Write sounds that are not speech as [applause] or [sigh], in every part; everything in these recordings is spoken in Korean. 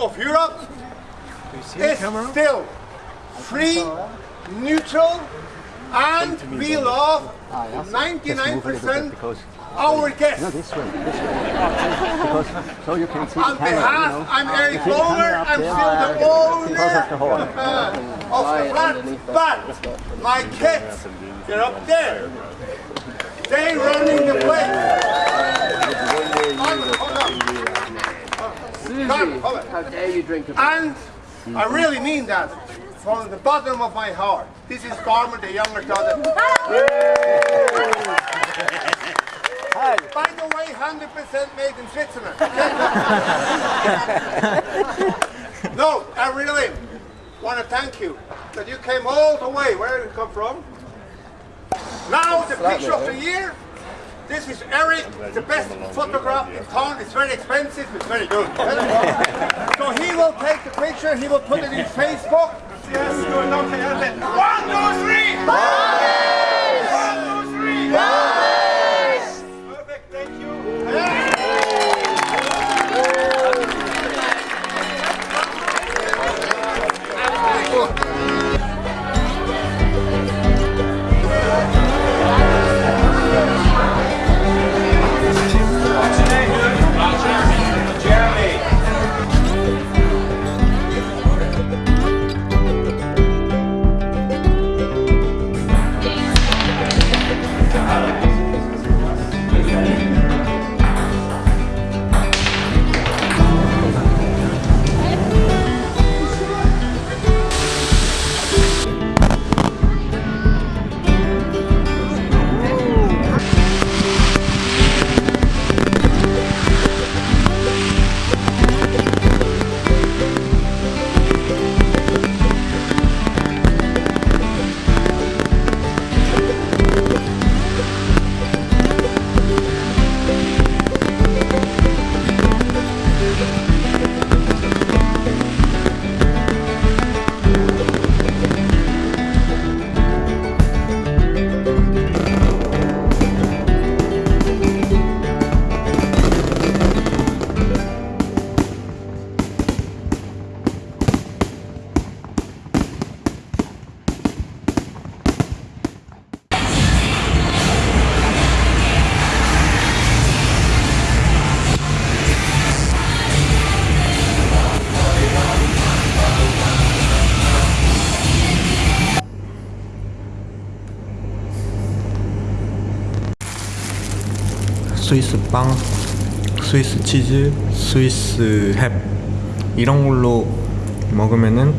of Europe is still free, neutral, and we love 99% our guests. This way, this way. Because so you can see On behalf, you know. I'm Eric You see the camera Bowler. up I'm still the Because of the horn. owner uh, of the flat. But my kids, they're up there. They running the place. Hold on, hold on. Come, hold on. How dare you drink a And I really mean that from the bottom of my heart. This is Garmer, the younger daughter. By the way, 100% made in Switzerland. [laughs] no, I really want to thank you that you came all the way. Where did you come from? Now the picture of the year. This is Eric, the best photograph in town. It's very expensive, it's [laughs] very good. so he will take the picture, he will put it in [laughs] Facebook. Yes, good Ellen. One, two, three! One, 스위스 빵, 스위스 치즈, 스위스 햄 이런 걸로 먹으면은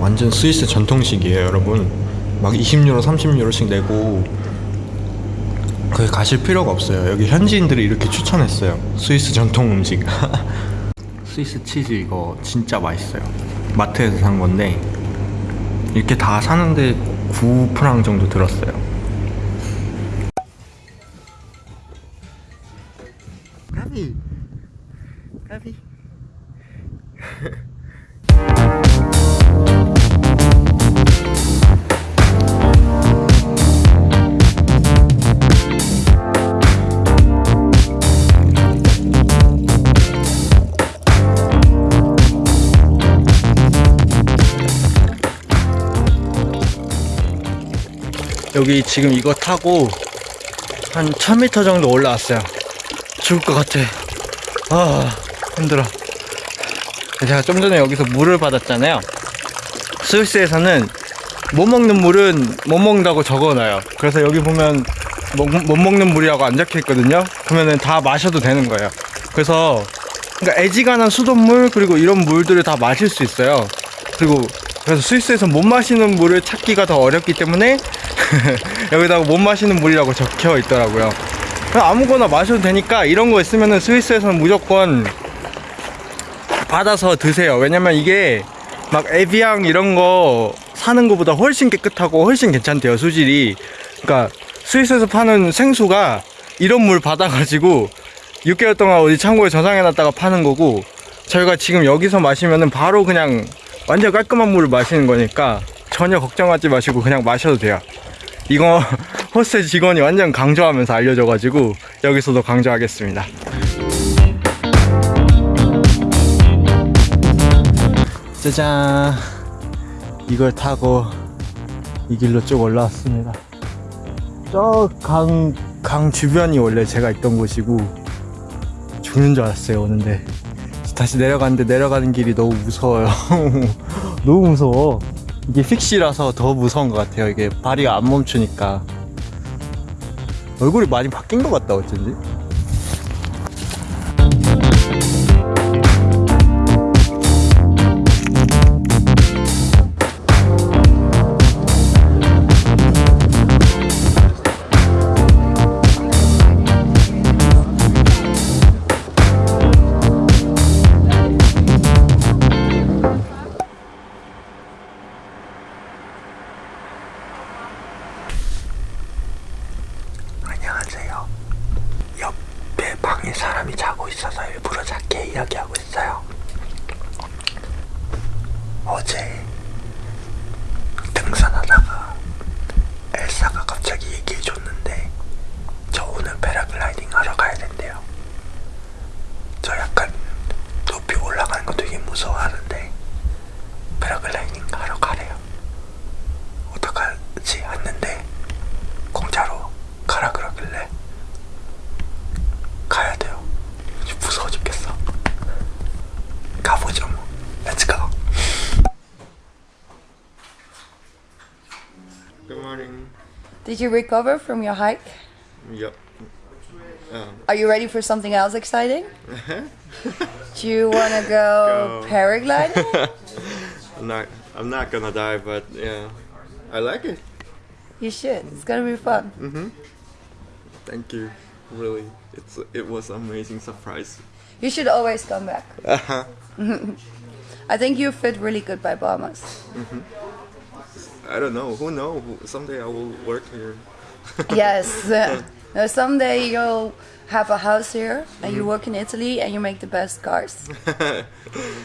완전 스위스 전통식이에요, 여러분. 막 20유로, 30유로씩 내고 거기 가실 필요가 없어요. 여기 현지인들이 이렇게 추천했어요. 스위스 전통 음식. [laughs] 스위스 치즈 이거 진짜 맛있어요. 마트에서 산 건데 이렇게 다 사는데 9프랑 정도 들었어요. 여기 지금 이거 타고 한 1000m 정도 올라왔어요. 죽을 것 같아. 아 힘들어. 제가 좀 전에 여기서 물을 받았잖아요. 스위스에서는 못 먹는 물은 못 먹는다고 적어놔요. 그래서 여기 보면 못, 못 먹는 물이라고 안 적혀 있거든요. 그러면은 다 마셔도 되는 거예요. 그래서 그러니까 애지간한 수돗물 그리고 이런 물들을 다 마실 수 있어요. 그리고 그래서 스위스에서 못 마시는 물을 찾기가 더 어렵기 때문에 [laughs] 여기다가 못 마시는 물이라고 적혀 있더라고요 아무거나 마셔도 되니까 이런 거 있으면은 스위스에서는 무조건 받아서 드세요. 왜냐면 이게 막 에비앙 이런 거 사는 것보다 훨씬 깨끗하고 훨씬 괜찮대요. 수질이. 그러니까 스위스에서 파는 생수가 이런 물 받아가지고 6개월 동안 어디 창고에 저장해놨다가 파는 거고 저희가 지금 여기서 마시면은 바로 그냥 완전 깔끔한 물을 마시는 거니까 전혀 걱정하지 마시고 그냥 마셔도 돼요. 이거 [laughs] 호스텔 직원이 완전 강조하면서 알려줘가지고 여기서도 강조하겠습니다. 짜잔 이걸 타고 이 길로 쭉 올라왔습니다 저강 강 주변이 원래 제가 있던 곳이고 죽는 줄 알았어요 오는데 다시 내려가는데 내려가는 길이 너무 무서워요. [laughs] 너무 무서워. 이게 픽시라서 더 무서운 것 같아요. 이게 발이가 안 멈추니까. 얼굴이 많이 바뀐 것 같다 어쩐지 Did you recover from your hike? Yep. Um, Are you ready for something else exciting? [laughs] Do you want to go, Go. paragliding? I'm [laughs] not. I'm not gonna die, but yeah, I like it. you should. It's gonna be fun. Thank you. Really, it's it was an amazing surprise. You should always come back. Uh-huh. [laughs] I think you fit really good by Bahamas. I don't know. Who know? Someday I will work here. [laughs] yes. Now someday you'll have a house here and you mm-hmm. work in Italy and you make the best cars. [laughs]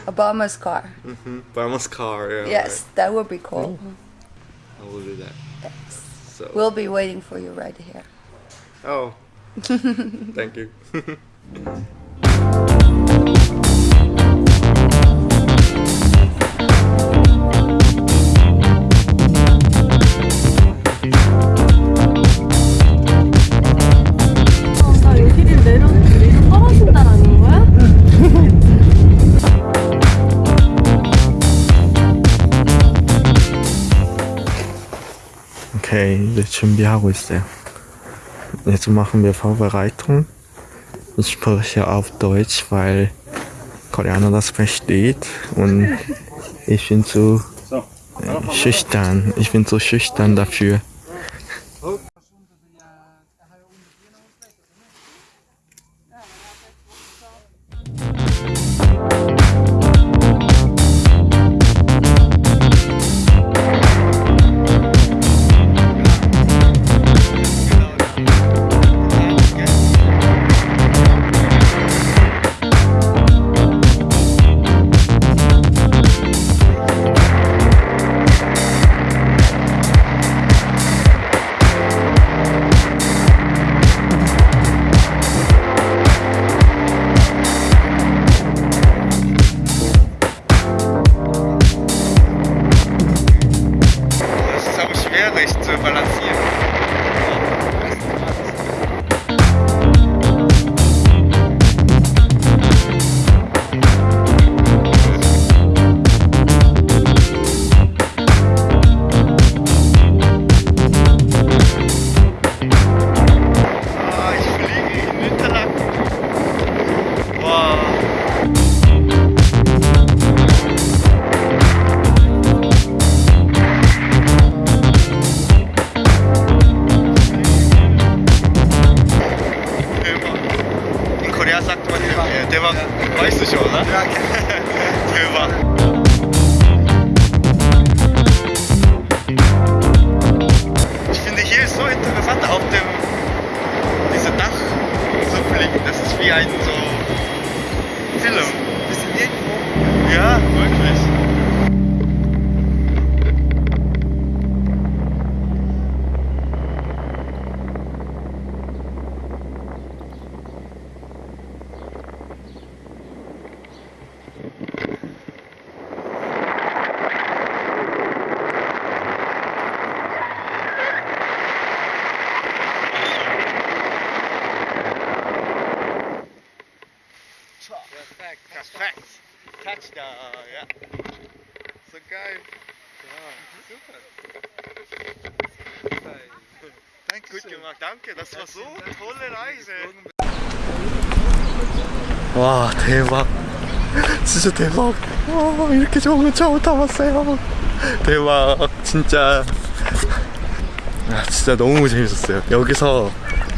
a Bahamas car. Mm-hmm. Bama's car. Yeah. Yes, that would be cool. right. I will do that. So. We'll be waiting for you right here. oh. [laughs] Thank you. 이제 준비하고 있어요. Jetzt machen wir Vorbereitung. Ich spreche auf Deutsch, weil Koreaner das versteht und [laughs] ich bin zu äh, schüchtern. Ich bin zu schüchtern dafür. Einfach weißt du schon, oder? Ja, okay. 와 대박. 진짜 대박. 와 이렇게 좋은 거 처음 타봤어요. 대박. 진짜. 아 진짜 너무 재밌었어요. 여기서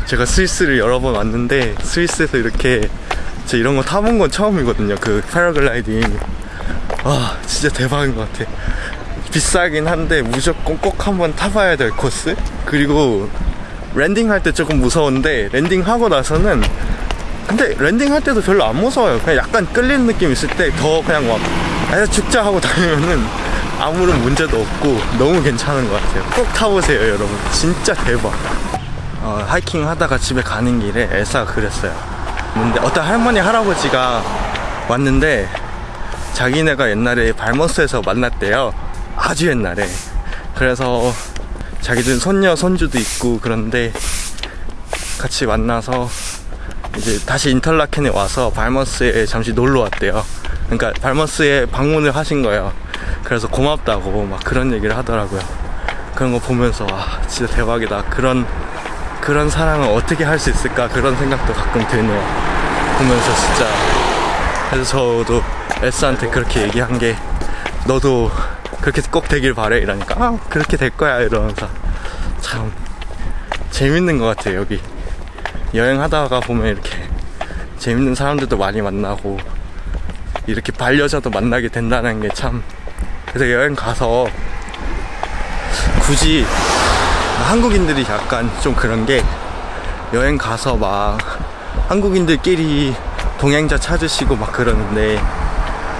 제가 스위스를 여러 번 왔는데 스위스에서 이렇게 진짜 이런 거 타본 건 처음이거든요. 그 패러글라이딩. 와 진짜 대박인 것 같아 비싸긴 한데 무조건 꼭 한번 타봐야 될 코스 그리고 landing 할 때 조금 무서운데 landing 하고 나서는 근데 landing 할 때도 별로 안 무서워요. 그냥 약간 끌리는 느낌 있을 때 더 그냥 막 아, 죽자 하고 [laughs] 다니면은 아무런 문제도 없고 너무 괜찮은 것 같아요. 꼭 타보세요, 여러분. 진짜 대박. 어, 하이킹 하다가 집에 가는 길에 엘사가 그랬어요. 근데 어떤 할머니 할아버지가 왔는데 자기네가 옛날에 발머스에서 만났대요. 아주 옛날에. 그래서 자기들 손녀 손주도 있고 그런데 같이 만나서 이제 다시 인터라켄에 와서 발머스에 잠시 놀러 왔대요. 그러니까 발머스에 방문을 하신 거예요. 그래서 고맙다고 막 그런 얘기를 하더라고요. 그런 거 보면서 와 진짜 대박이다. 그런 그런 사랑을 어떻게 할 수 있을까 그런 생각도 가끔 드네요. 보면서 진짜 그래서 저도 에스한테 그렇게 얘기한 게 너도 그렇게 꼭 되길 바래? 이러니까 아 그렇게 될 거야. 이러면서 참 재밌는 것 같아요 여기. 여행하다가 보면 이렇게 재밌는 사람들도 많이 만나고 이렇게 반려자도 만나게 된다는 게 참 그래서 여행 가서 굳이 한국인들이 약간 좀 그런 게 여행 가서 막 한국인들끼리 동행자 찾으시고 막 그러는데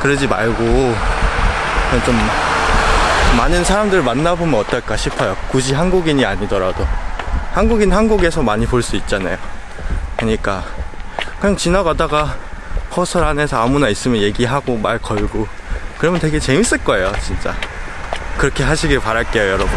그러지 말고 좀 많은 사람들을 만나보면 어떨까 싶어요. 굳이 한국인이 아니더라도 한국인 한국에서 많이 볼 수 있잖아요. 그러니까 그냥 지나가다가 호설 안에서 아무나 있으면 얘기하고 말 걸고 그러면 되게 재밌을 거예요, 진짜. 그렇게 하시길 바랄게요, 여러분.